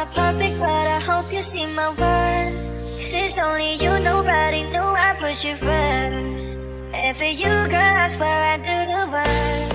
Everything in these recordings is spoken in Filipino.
not perfect, but I hope you see my worth. Since only you, nobody knew I put you first. And for you, girl, I swear I do the work.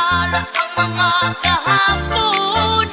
Para kang mga kahapon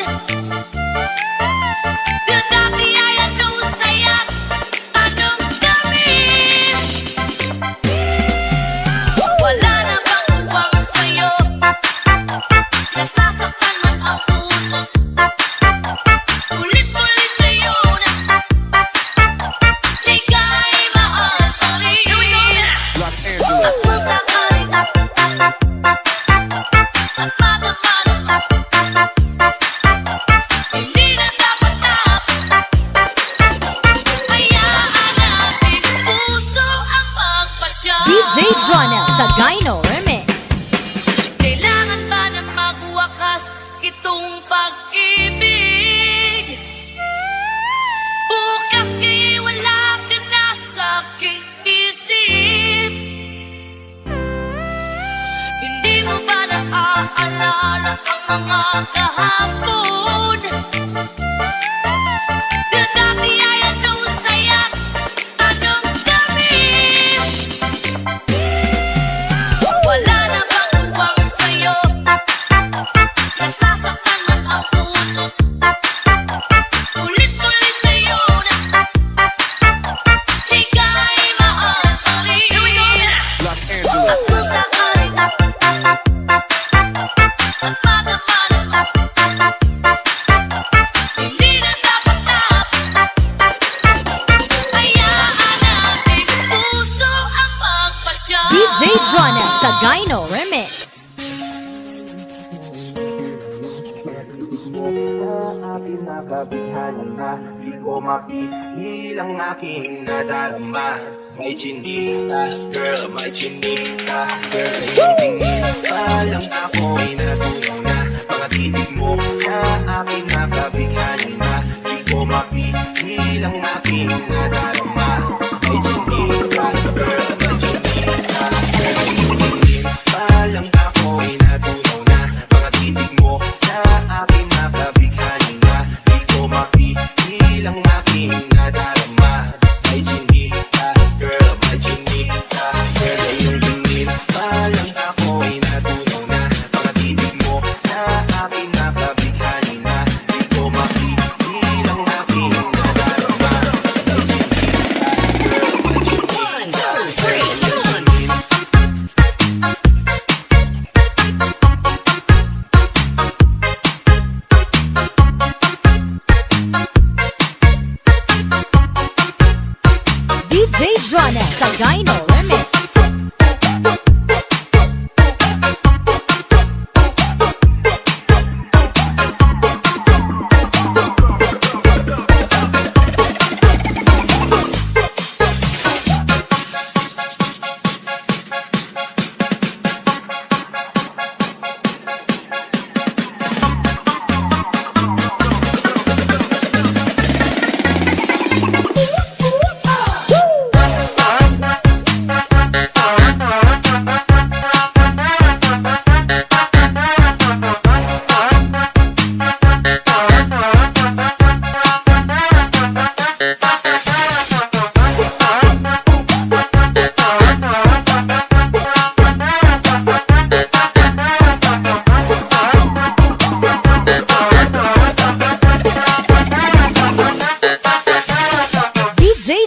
Gyno Remix. Kailangan ba na magwakas itong pag-ibig? Bukas kay wala ka na sa aking isip Hindi mo ba naaalala ang mga kahapon? May chinita, girl, may chinita Girl, sa iyong tingin pa lang ako'y natunaw na Mga mo sa aking nakabighani na Di ko mapigil ang aking nadarama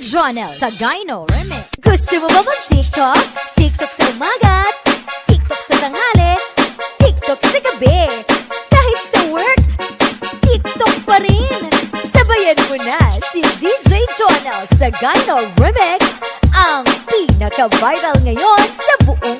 DJ Jonel sa Gyno Remix. Gusto mo ba mag-TikTok? TikTok sa umaga, TikTok sa tanghali, TikTok sa gabi. Kahit sa work, TikTok pa rin. Sabayan mo na si DJ Jonel sa Gyno Remix, ang pinaka-viral ngayon sa buong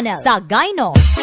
Jonel sa Gyno.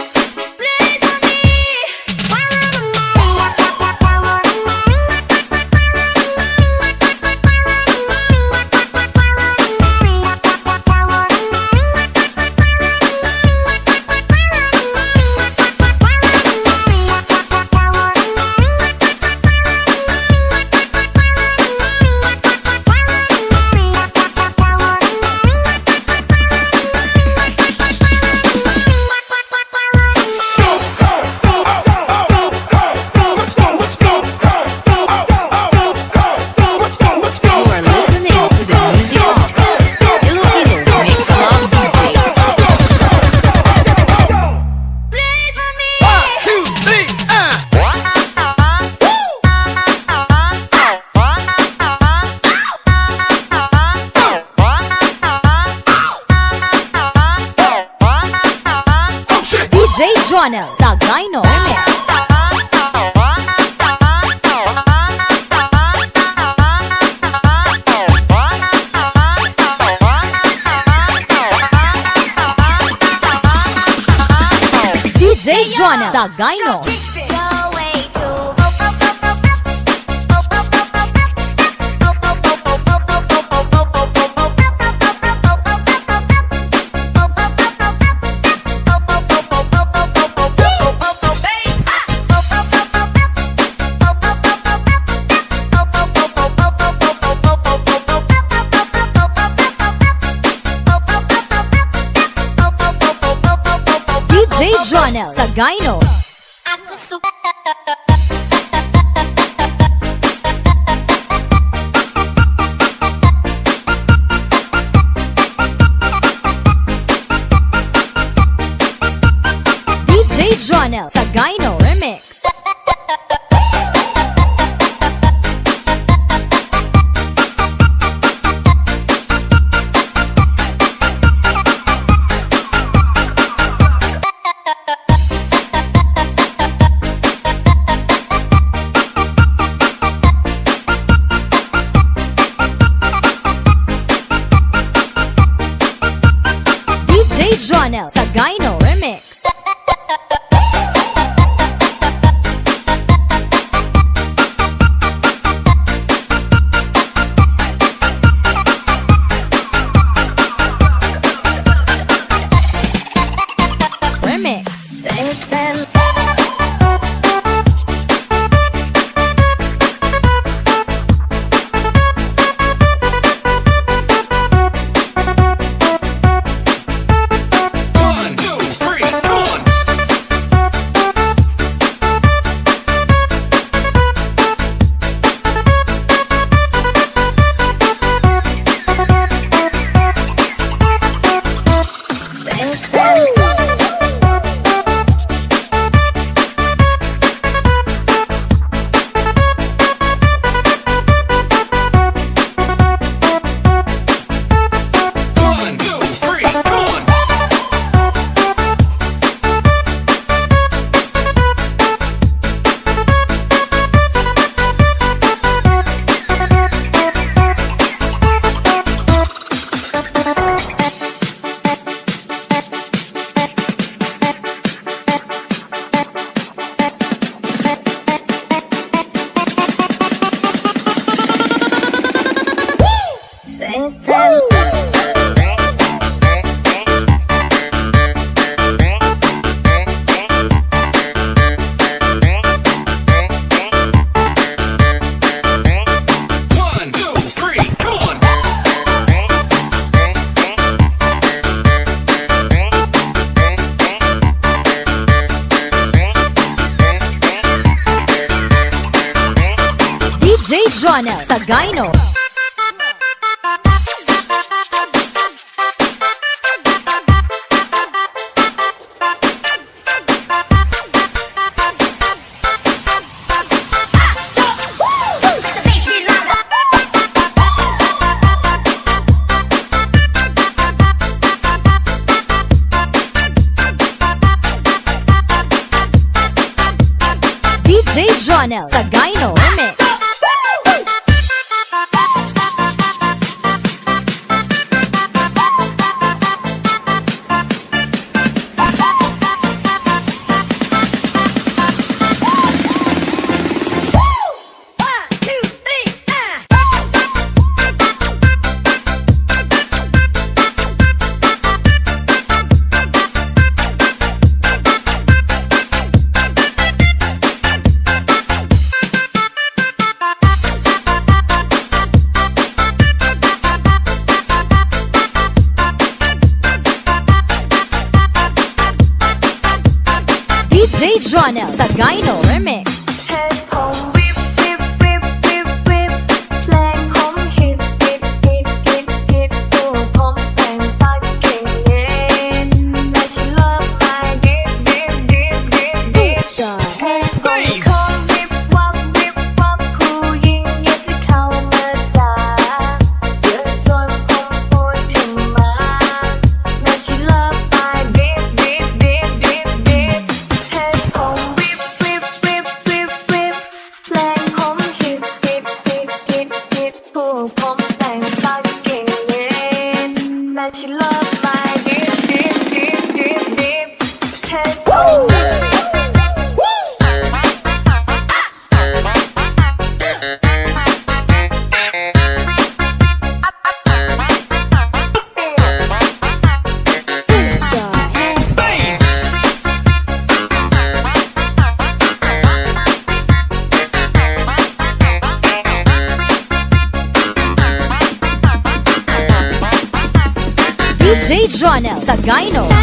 Channel sa Gino. Zonel Sagayno. Ako suka Jonel Sagayno. Channel. Sa Gino Jonel Sagayno. Jonel Sagayno. Gyno.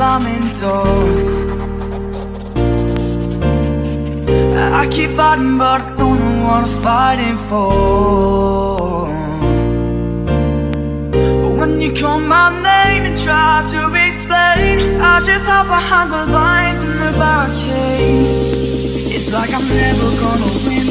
Slamming doors. I keep fighting, but I don't know what I'm fighting for. But when you call my name and try to explain, I just hide behind the lines in the barricade. It's like I'm never gonna win.